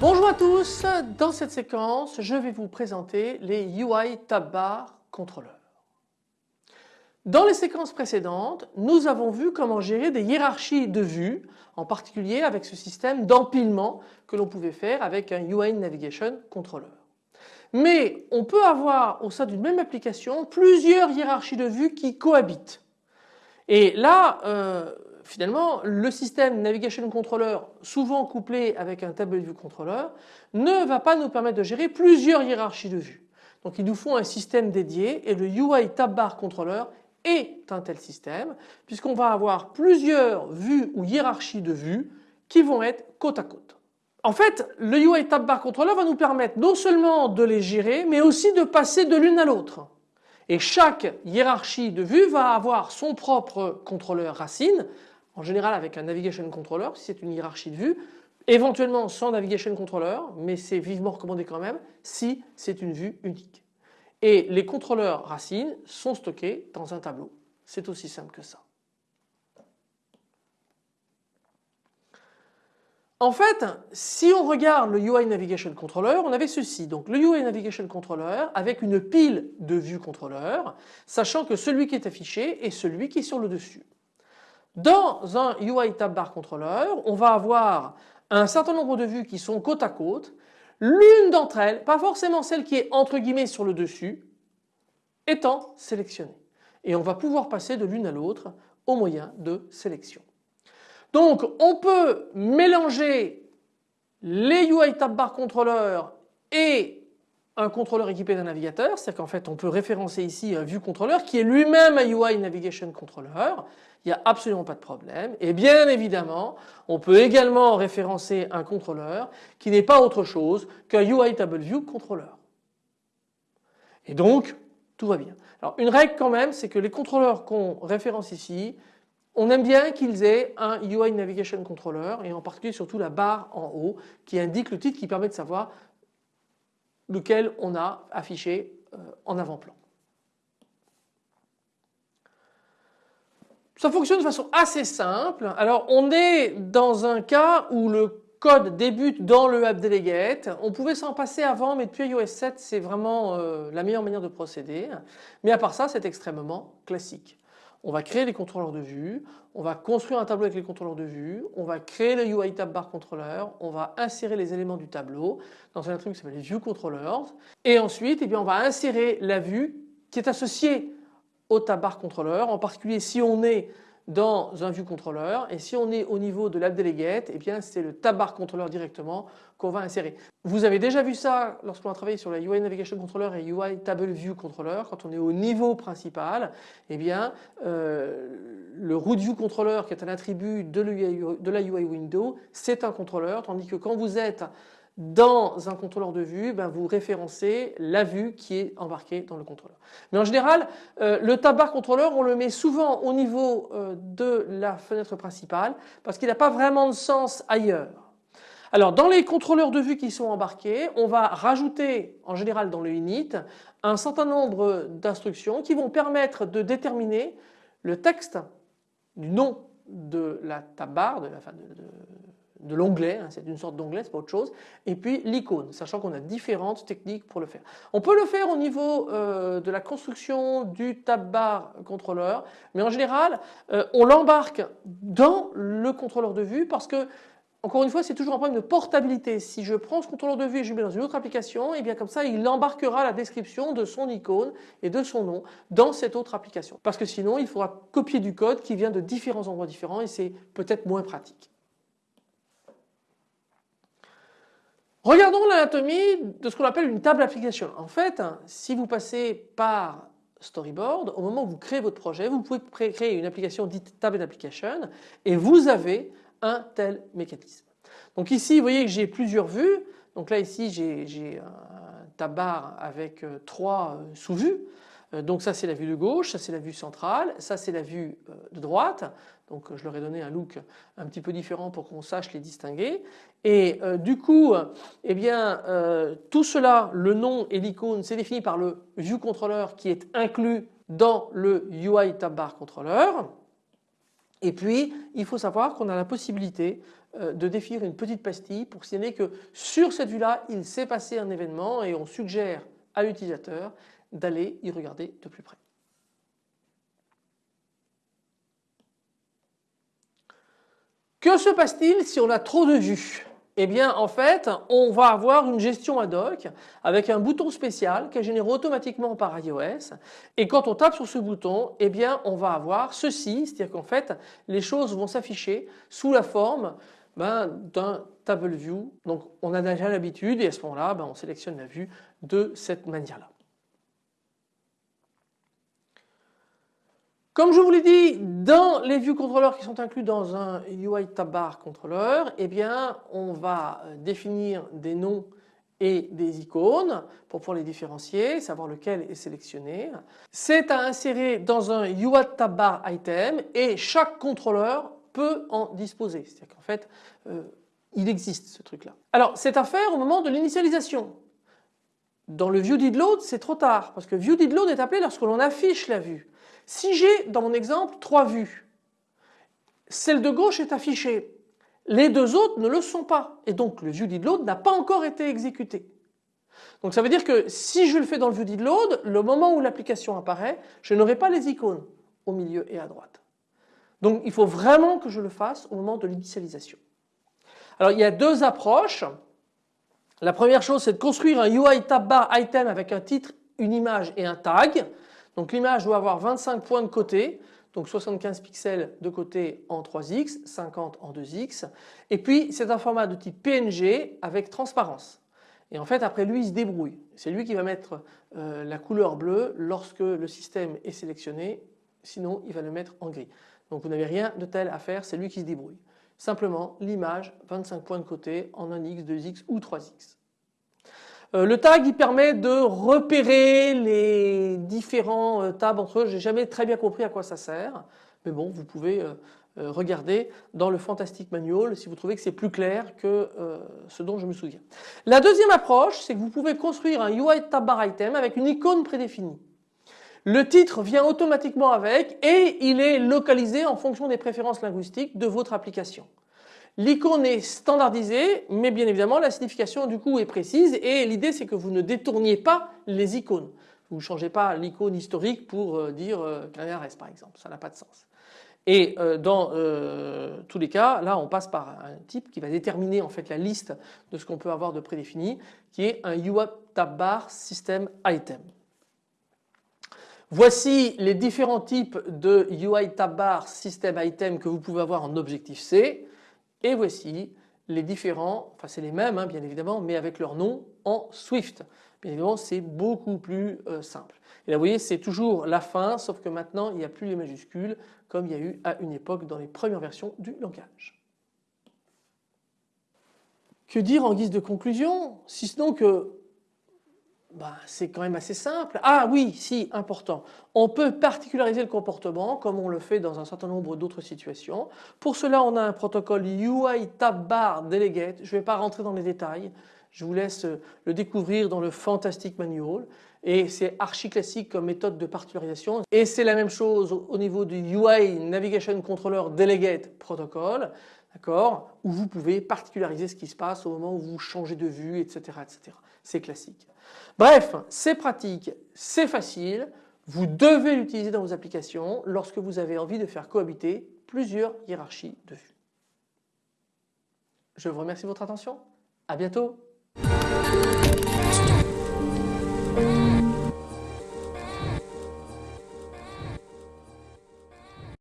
Bonjour à tous, dans cette séquence je vais vous présenter les UI Tab Bar contrôleurs. Dans les séquences précédentes nous avons vu comment gérer des hiérarchies de vues en particulier avec ce système d'empilement que l'on pouvait faire avec un UI Navigation Controller. Mais on peut avoir au sein d'une même application plusieurs hiérarchies de vues qui cohabitent. Et là euh, finalement le système Navigation Controller souvent couplé avec un Table View Controller ne va pas nous permettre de gérer plusieurs hiérarchies de vues. Donc il nous faut un système dédié et le UI Tab Bar Controller est un tel système puisqu'on va avoir plusieurs vues ou hiérarchies de vues qui vont être côte à côte. En fait le UI Tab Bar Controller va nous permettre non seulement de les gérer mais aussi de passer de l'une à l'autre. Et chaque hiérarchie de vues va avoir son propre contrôleur racine en général avec un Navigation Controller si c'est une hiérarchie de vue, éventuellement sans Navigation Controller mais c'est vivement recommandé quand même si c'est une vue unique. Et les contrôleurs racines sont stockés dans un tableau. C'est aussi simple que ça. En fait, si on regarde le UI Navigation Controller, on avait ceci. Donc le UI Navigation Controller avec une pile de vues contrôleurs, sachant que celui qui est affiché est celui qui est sur le dessus. Dans un UI Tab Bar Controller, on va avoir un certain nombre de vues qui sont côte à côte. L'une d'entre elles, pas forcément celle qui est entre guillemets sur le dessus, étant sélectionnée. Et on va pouvoir passer de l'une à l'autre au moyen de sélection. Donc on peut mélanger les UI Tab Bar Controller et un contrôleur équipé d'un navigateur, c'est-à-dire qu'en fait on peut référencer ici un view controller qui est lui-même un UI Navigation Controller, il n'y a absolument pas de problème et bien évidemment on peut également référencer un contrôleur qui n'est pas autre chose qu'un UI Table View Controller. Et donc tout va bien. Alors une règle quand même c'est que les contrôleurs qu'on référence ici on aime bien qu'ils aient un UI Navigation Controller et en particulier surtout la barre en haut qui indique le titre qui permet de savoir lequel on a affiché euh, en avant-plan. Ça fonctionne de façon assez simple. Alors on est dans un cas où le code débute dans le app delegate. On pouvait s'en passer avant mais depuis iOS 7 c'est vraiment euh, la meilleure manière de procéder. Mais à part ça c'est extrêmement classique on va créer les contrôleurs de vue, on va construire un tableau avec les contrôleurs de vue, on va créer le UI Tab Bar Controller, on va insérer les éléments du tableau dans un truc qui s'appelle View Controllers. Et ensuite eh on va insérer la vue qui est associée au Tab Bar Controller, en particulier si on est dans un view controller et si on est au niveau de l'app delegate eh bien c'est le tab bar controller directement qu'on va insérer. Vous avez déjà vu ça lorsqu'on a travaillé sur la UI Navigation Controller et UI Table View Controller quand on est au niveau principal eh bien euh, le root view controller qui est un attribut de, de la UI window c'est un contrôleur. Tandis que quand vous êtes dans un contrôleur de vue, ben vous référencez la vue qui est embarquée dans le contrôleur. Mais en général, euh, le tab bar contrôleur, on le met souvent au niveau euh, de la fenêtre principale parce qu'il n'a pas vraiment de sens ailleurs. Alors dans les contrôleurs de vue qui sont embarqués, on va rajouter en général dans le init un certain nombre d'instructions qui vont permettre de déterminer le texte du nom de la tab bar, de, la, de l'onglet, hein, c'est une sorte d'onglet, c'est pas autre chose, et puis l'icône, sachant qu'on a différentes techniques pour le faire. On peut le faire au niveau euh, de la construction du tab bar contrôleur, mais en général euh, on l'embarque dans le contrôleur de vue parce que encore une fois, c'est toujours un problème de portabilité. Si je prends ce contrôleur de vue et je le mets dans une autre application, et eh bien comme ça, il embarquera la description de son icône et de son nom dans cette autre application. Parce que sinon, il faudra copier du code qui vient de différents endroits différents et c'est peut-être moins pratique. Regardons l'anatomie de ce qu'on appelle une table application. En fait, si vous passez par Storyboard, au moment où vous créez votre projet, vous pouvez créer une application dite table application et vous avez un tel mécanisme. Donc ici, vous voyez que j'ai plusieurs vues. Donc là, ici, j'ai un tab bar avec euh, trois euh, sous-vues. Euh, donc ça c'est la vue de gauche, ça c'est la vue centrale, ça c'est la vue euh, de droite. Donc je leur ai donné un look un petit peu différent pour qu'on sache les distinguer. Et du coup, eh bien, tout cela, le nom et l'icône, c'est défini par le view controller qui est inclus dans le UI tab bar controller. Et puis, il faut savoir qu'on a la possibilité euh, de définir une petite pastille pour signaler que sur cette vue-là, il s'est passé un événement et on suggère à l'utilisateur d'aller y regarder de plus près. Que se passe-t-il si on a trop de vues eh bien en fait on va avoir une gestion ad hoc avec un bouton spécial qui est généré automatiquement par iOS et quand on tape sur ce bouton eh bien on va avoir ceci, c'est-à-dire qu'en fait les choses vont s'afficher sous la forme ben, d'un table view. Donc on a déjà l'habitude et à ce moment-là ben, on sélectionne la vue de cette manière-là. Comme je vous l'ai dit, dans les view controllers qui sont inclus dans un UI tab bar controller, eh on va euh, définir des noms et des icônes pour pouvoir les différencier, savoir lequel est sélectionné. C'est à insérer dans un UI tab bar item et chaque contrôleur peut en disposer. C'est-à-dire qu'en fait, euh, il existe ce truc-là. Alors, c'est à faire au moment de l'initialisation. Dans le view did load, c'est trop tard parce que view did load est appelé lorsque l'on affiche la vue. Si j'ai dans mon exemple trois vues, celle de gauche est affichée, les deux autres ne le sont pas et donc le viewDidLoad n'a pas encore été exécuté. Donc ça veut dire que si je le fais dans le viewDidLoad, le moment où l'application apparaît, je n'aurai pas les icônes au milieu et à droite. Donc il faut vraiment que je le fasse au moment de l'initialisation. Alors il y a deux approches. La première chose c'est de construire un UI tab bar item avec un titre, une image et un tag. Donc l'image doit avoir 25 points de côté, donc 75 pixels de côté en 3x, 50 en 2x. Et puis c'est un format de type PNG avec transparence. Et en fait après lui il se débrouille. C'est lui qui va mettre euh, la couleur bleue lorsque le système est sélectionné, sinon il va le mettre en gris. Donc vous n'avez rien de tel à faire, c'est lui qui se débrouille. Simplement l'image 25 points de côté en 1x, 2x ou 3x. Euh, le tag il permet de repérer les différents euh, tables entre eux. J'ai jamais très bien compris à quoi ça sert. Mais bon, vous pouvez euh, regarder dans le Fantastic Manual si vous trouvez que c'est plus clair que ce dont je me souviens. La deuxième approche, c'est que vous pouvez construire un UI tab bar item avec une icône prédéfinie. Le titre vient automatiquement avec et il est localisé en fonction des préférences linguistiques de votre application. L'icône est standardisée, mais bien évidemment la signification du coup est précise et l'idée c'est que vous ne détourniez pas les icônes. Vous ne changez pas l'icône historique pour euh, dire euh, par exemple, ça n'a pas de sens. Et euh, dans tous les cas, là on passe par un type qui va déterminer en fait la liste de ce qu'on peut avoir de prédéfini, qui est un UI tab bar system item. Voici les différents types de UI tab bar system item que vous pouvez avoir en objectif C. Et voici les différents, enfin c'est les mêmes hein, bien évidemment, mais avec leur nom en Swift. Bien évidemment c'est beaucoup plus euh, simple. Et là vous voyez c'est toujours la fin sauf que maintenant il n'y a plus les majuscules comme il y a eu à une époque dans les premières versions du langage. Que dire en guise de conclusion si ce n'est que bah, c'est quand même assez simple. Ah oui, si, important. On peut particulariser le comportement comme on le fait dans un certain nombre d'autres situations. Pour cela, on a un protocole UI tab bar delegate. Je ne vais pas rentrer dans les détails. Je vous laisse le découvrir dans le Fantastic Manual. Et c'est archi classique comme méthode de particularisation. Et c'est la même chose au niveau du UI Navigation Controller Delegate Protocol. D'accord? Où vous pouvez particulariser ce qui se passe au moment où vous changez de vue, etc. etc. C'est classique. Bref, c'est pratique, c'est facile. Vous devez l'utiliser dans vos applications lorsque vous avez envie de faire cohabiter plusieurs hiérarchies de vues. Je vous remercie de votre attention. À bientôt.